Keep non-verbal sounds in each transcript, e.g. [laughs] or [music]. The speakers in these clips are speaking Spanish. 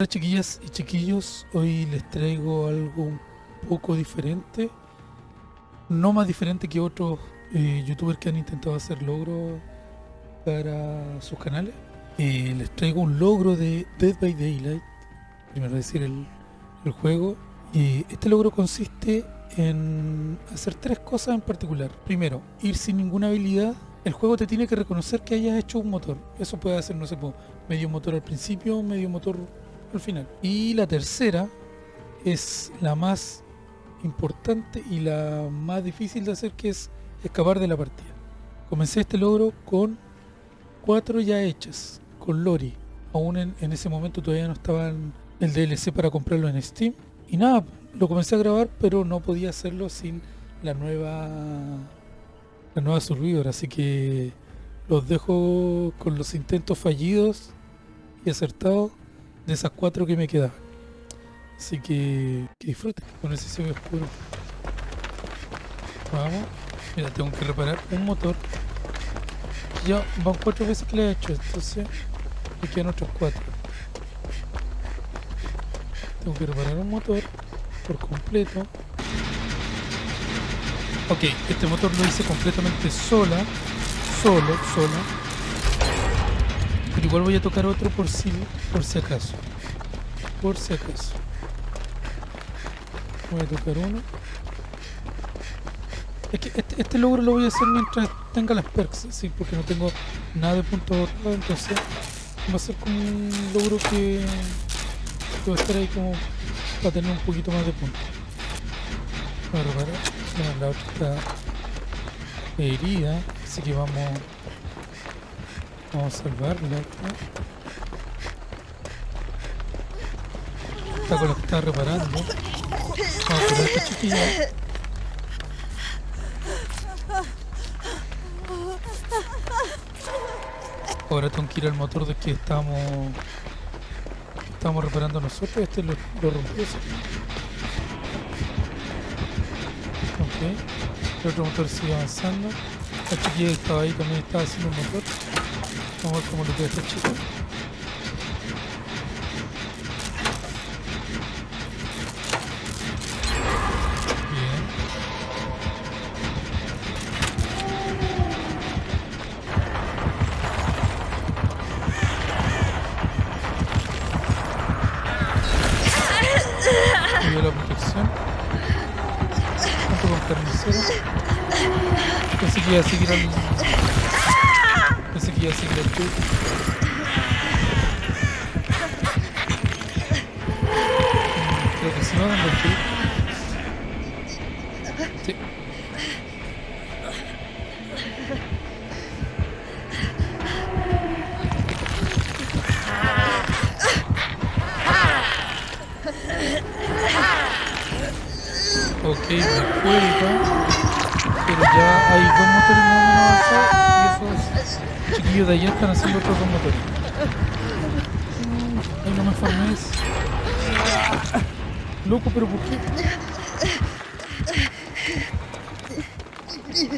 Hola chiquillas y chiquillos, hoy les traigo algo un poco diferente, no más diferente que otros eh, youtubers que han intentado hacer logros para sus canales. Eh, les traigo un logro de Dead by Daylight, primero decir el, el juego, y este logro consiste en hacer tres cosas en particular. Primero, ir sin ninguna habilidad. El juego te tiene que reconocer que hayas hecho un motor. Eso puede hacer, no sé, medio motor al principio, medio motor al final. Y la tercera es la más importante y la más difícil de hacer, que es escapar de la partida. Comencé este logro con cuatro ya hechas, con Lori. Aún en, en ese momento todavía no estaba en el DLC para comprarlo en Steam. Y nada, lo comencé a grabar, pero no podía hacerlo sin la nueva la nueva Survivor, así que los dejo con los intentos fallidos y acertados de esas cuatro que me quedaban. Así que que disfruten con ese cielo oscuro. Vamos. Mira, tengo que reparar un motor. Ya van cuatro veces que le he hecho, entonces me quedan otros cuatro. Tengo que reparar un motor por completo. Ok, este motor lo hice completamente sola, solo, sola. Pero igual voy a tocar otro por si, por si acaso. Por si acaso. Voy a tocar uno. Es que este, este logro lo voy a hacer mientras tenga las perks, sí, porque no tengo nada de punto ahorrado, entonces va a ser como un logro que, que va a estar ahí como para tener un poquito más de a reparar. Bueno, la otra está herida, así que vamos, vamos a salvarla. esta. Está con lo que está reparando. Vamos a esta chiquilla. Ahora tengo que ir al motor de que estábamos que estábamos reparando nosotros. Este lo, lo rompió. Ok. El otro motor sigue avanzando. La chiquilla estaba ahí también estaba haciendo un motor. Vamos a ver cómo lo queda esta chica. Bien. Cuidado la protección. Junto con carnicero. Pensé que iba a seguir al. Creo que sí va dando el tour. Sí. Ok, me cuelga. Pero ya hay dos motores más o menos avanzados y esos chiquillos de allá están haciendo otros dos motores. Mm, Ay, no me farmes. Loco, pero ¿por qué?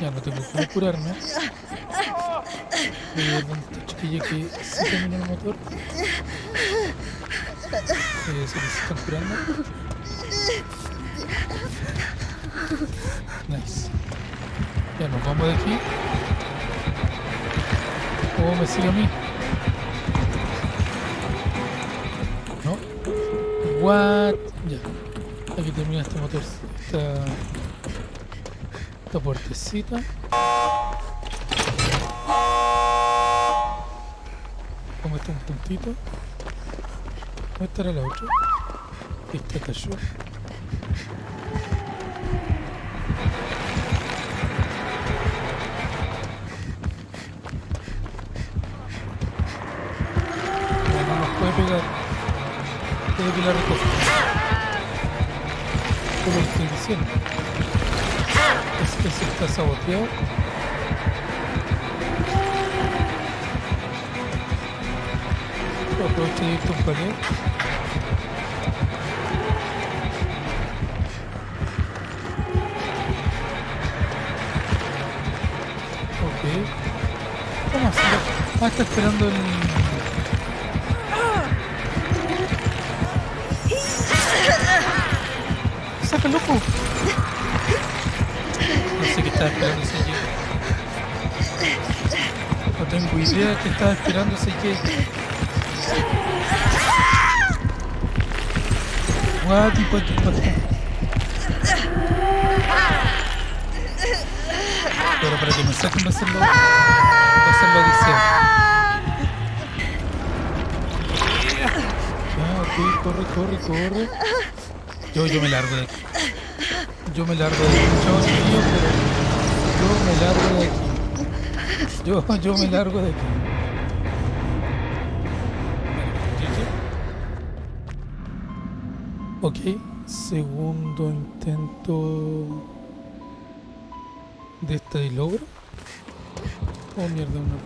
Ya no tengo que curarme. Voy a ver que sí terminó el motor. Eh, se les están curando. Ya nos vamos de aquí. ¿Cómo me sigue a mí? ¿No? What? Ya. Aquí termina este motor. Esta, esta puertecita. Como está un puntito. ¿Dónde estará la otra? Esta cayó. Tengo que la recoger. Como estoy diciendo. Es que se está saboteado. Aprovecho de irte un panel. Ok. ¿Cómo así? Ah, está esperando el... loco? No sé qué estaba esperando ese Jake. No tengo idea qué estaba esperando ese Jake. What the Pero para que me saquen va a hacerlo. Va a hacerlo odisea. Ya, ok, corre, corre, corre. Yo, yo me largo de aquí. Yo me largo de aquí. Chiquillos, pero yo me largo de aquí. Yo, yo me largo de aquí. Ok, segundo intento de este logro. Oh mierda, una.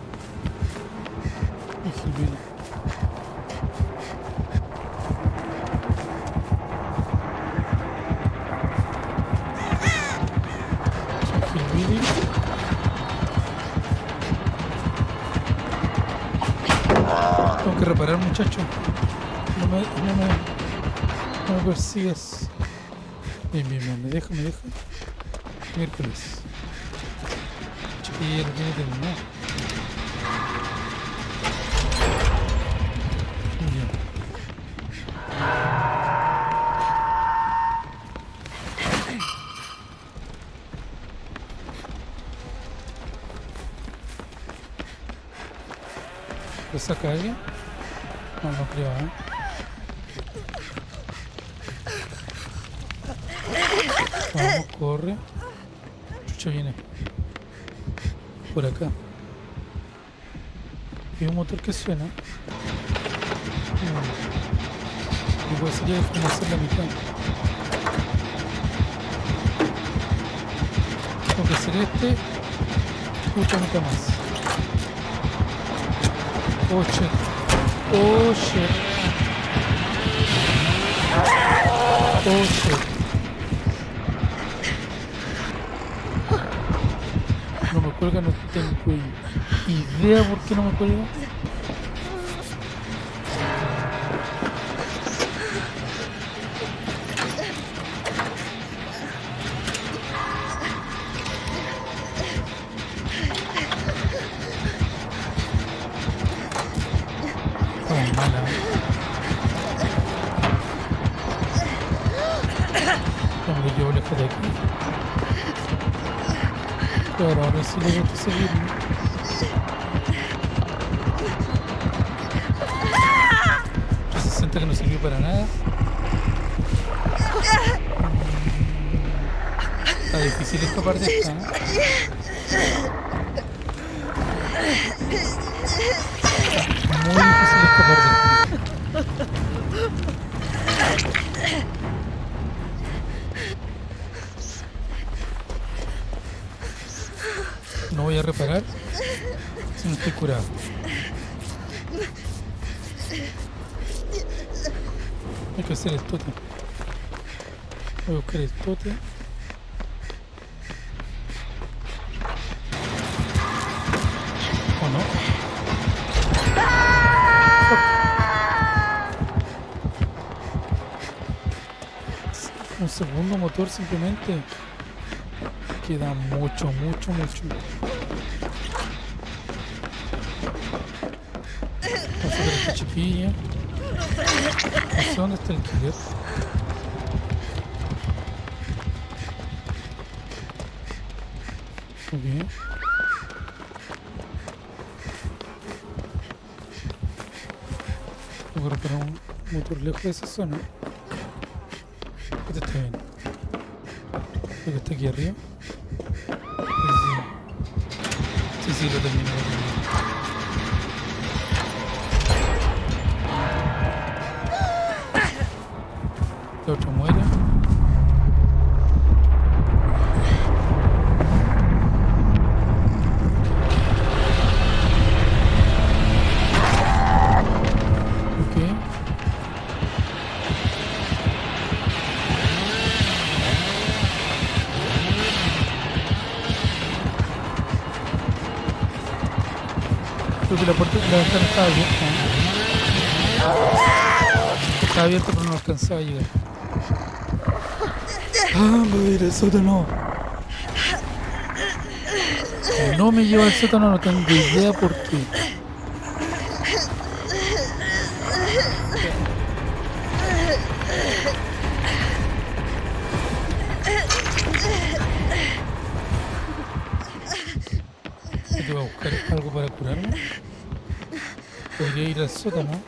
Que reparar muchacho. No me, no me, no me persigas. Bien, bien, bien, me deja, me deja. Miércoles. Chiquillo, no tiene terminado. Ya. ¿Lo saca alguien? No, no creo, ¿eh? Vamos, corre. Chucha viene. Por acá. Hay un motor que suena. Mm. Igual sería como hacer la mitad. Tengo que hacer este. Mucha mitad más. Shit. Oh shit. Oh shit. No me cuelga, no tengo idea por qué no me cuelga. Pero ahora sí le gusta seguirme. Se siente que no sirvió para nada. Está difícil escapar de esta. ¿eh? Reparar si no estoy curado. Hay que hacer el tote. Voy a buscar el tote. ¿O no? Un segundo motor simplemente. Queda mucho, mucho, mucho. Vamos a chiquilla. No sé dónde está el killer. Bien. Tengo que reparar un motor lejos de esa zona. Este está bien. Creo que está aquí arriba. Sí, sí, sí lo terminé. Terminé. El otro que la puerta la ventana estaba abierta. Estaba abierta pero no alcanzaba a llegar. Ah, voy a ir al sótano. No me lleva al sótano, no tengo idea por qué. Tengo que buscar algo para curarme. Podría ir al sótano.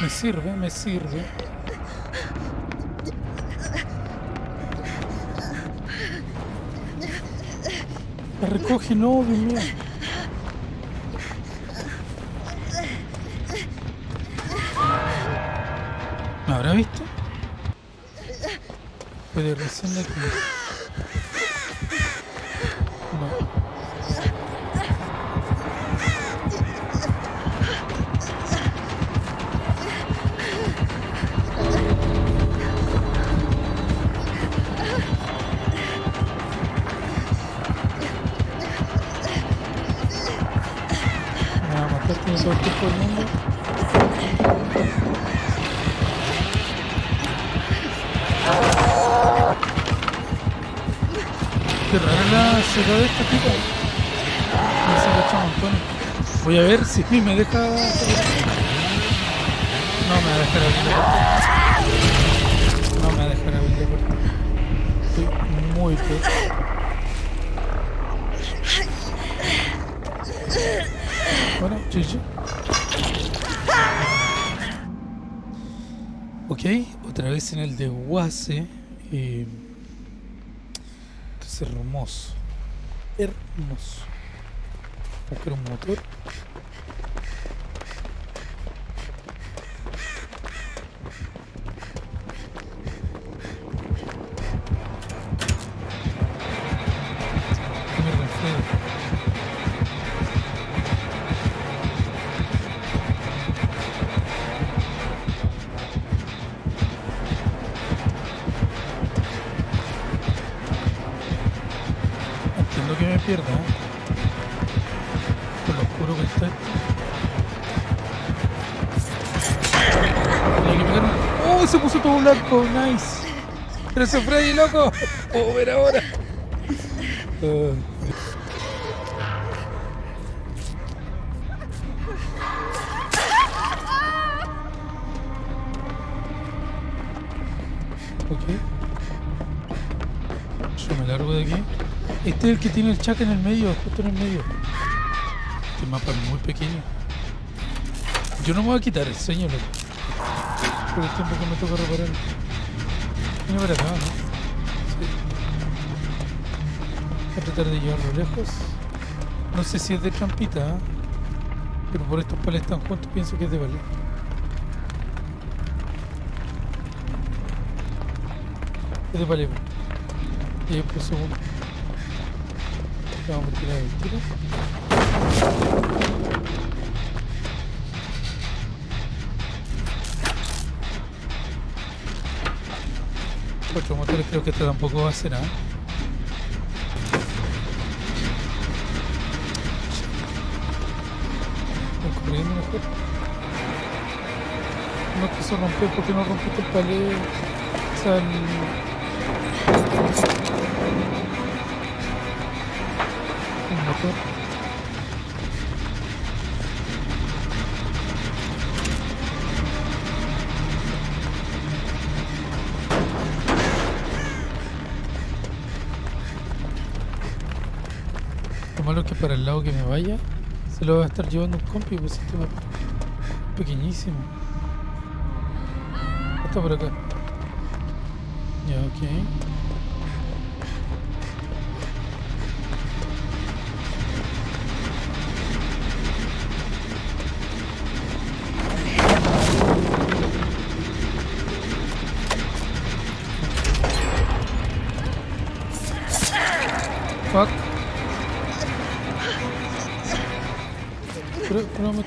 Me sirve, me sirve. La recoge, no, Dios mío. ¿Me habrá visto? Puede recién de aquí. Del mundo. Qué rara la ciudad de esta tipa. Me se montones. Voy a ver si me deja. No me va a dejar abrir. No me va a dejar abrir la puerta. Estoy muy peor. Bueno, chichi. Ok, otra vez en el desguace. Eh, es hermoso. Hermoso. Buscar un motor. Por lo oscuro que está esto. ¡Oh! Se puso todo blanco, nice. Pero se ahí, loco. Puedo ver ahora. Ah. Ok. Yo me largo de aquí. Este es el que tiene el chac en el medio, justo en el medio. Este mapa es muy pequeño. Yo no me voy a quitar el loco. Por el tiempo que me toca reparar. Viene para acá, ¿no? Sí. Voy a tratar de llevarlo lejos. No sé si es de trampita, ¿ah? pero por estos pales tan juntos pienso que es de valer. Es de valer. Y ahí por segundo. Vamos a tirar el tiro. Cuatro motores creo que esto tampoco va a ser nada. Voy corriendo mejor. No quiso romper porque no rompiste el palé. O sea, el, Lo malo es que para el lado que me vaya se lo va a estar llevando un compi, pues este es pequeñísimo. Está por acá. Ya, ok.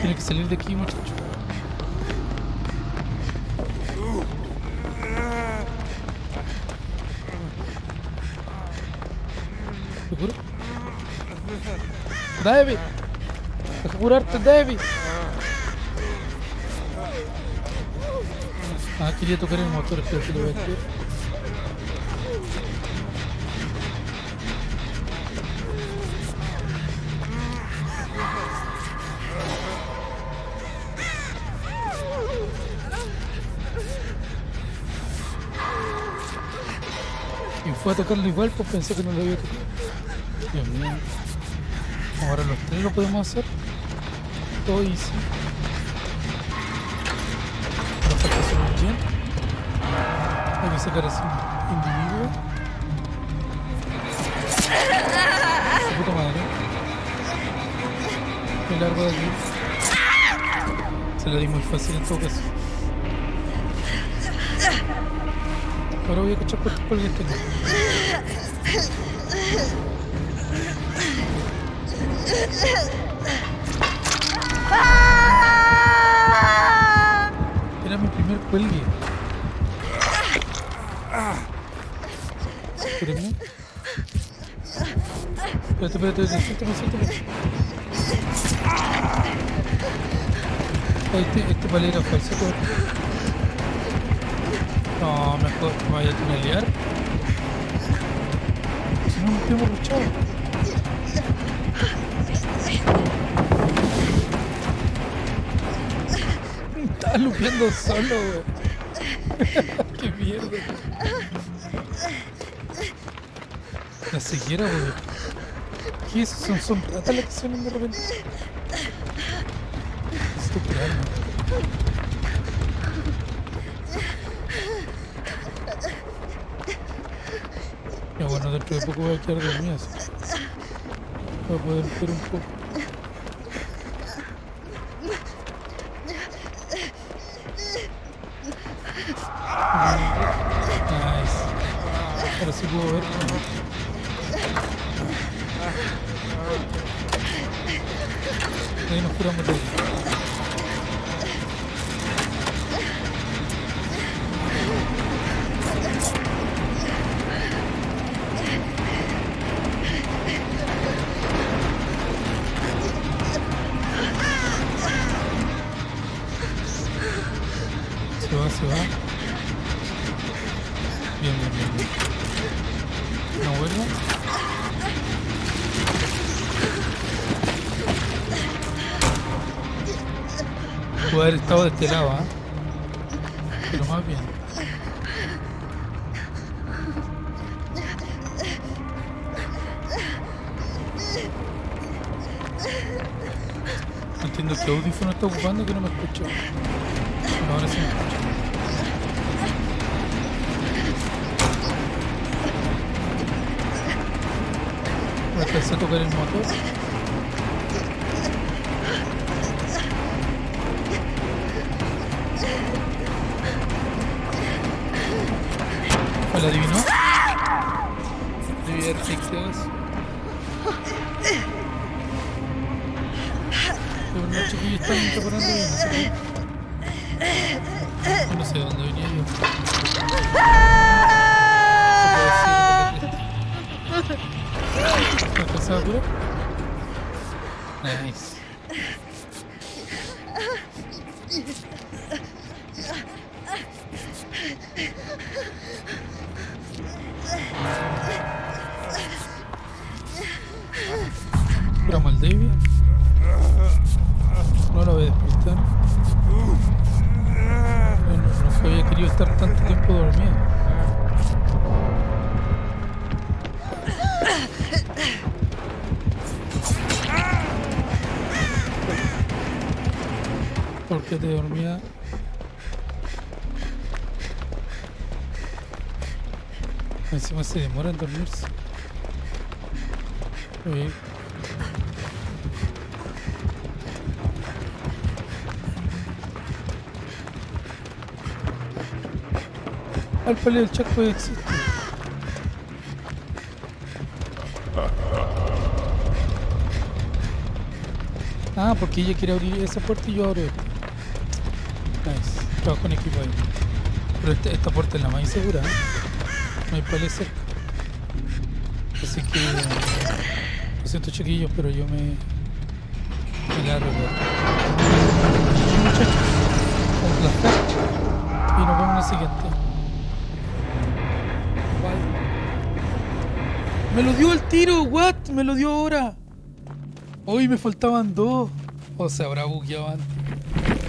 Tiene que salir de aquí, muchacho. ¿Seguro? David, deja curarte, David. Ah, quería tocar el motor, pero que lo voy a activar. Fue a tocarlo igual, pues pensé que no lo había tocado. Dios mío. Ahora los tres lo podemos hacer. Todo easy. Nos falta solo un gen. Hay que sacar así un individuo. Su puta madre. Me largo de aquí. Se la di muy fácil en todo caso. Ahora voy a cachar por por el tengo. Era mi primer cuelgue. Espérenme. Espérate, espérate, espérate, suéltame, suéltame. Ah, Este, este palera falso. No, mejor me vaya a tunelear. Si no, nos hemos luchado. Estaba lupeando solo, weón. [laughs] Qué mierda. La ceguera, weón. ¿Qué es? Son, son ratas las que suenan de repente. Estúpido, Ya bueno, dentro de poco voy a quedar dormido así. Voy a poder ver un poco. Nice. Ahora sí puedo ver. Ahí nos curamos de haber estado de este ¿ah? Pero más bien. No entiendo qué audífono está ocupando que no me escucho. Ahora sí me escucho. Voy a a tocar el motor. Pero están preparando bien, así que... Yo no sé de dónde venía yo. ¿Me alcanzaba a curar? Nice. Estar tanto tiempo dormido. Porque te dormía. Encima se demora en dormirse. al palio del chasco existe. Ah, porque ella quiere abrir esa puerta y yo abro esta. Nice, trabajo en equipo ahí. Pero este, esta, puerta es la más insegura. ¿eh? No hay palio. Así que... Lo siento chiquillos, pero yo me... Me largo. Y nos vemos en el siguiente. Me lo dio el tiro, what? Me lo dio ahora. Hoy me faltaban dos. O se habrá bugueado antes.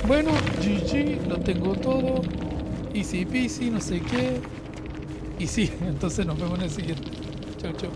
Bueno, GG, lo tengo todo. Easy peasy, no sé qué. Y sí, [laughs] entonces nos vemos en el siguiente. Chau, chau.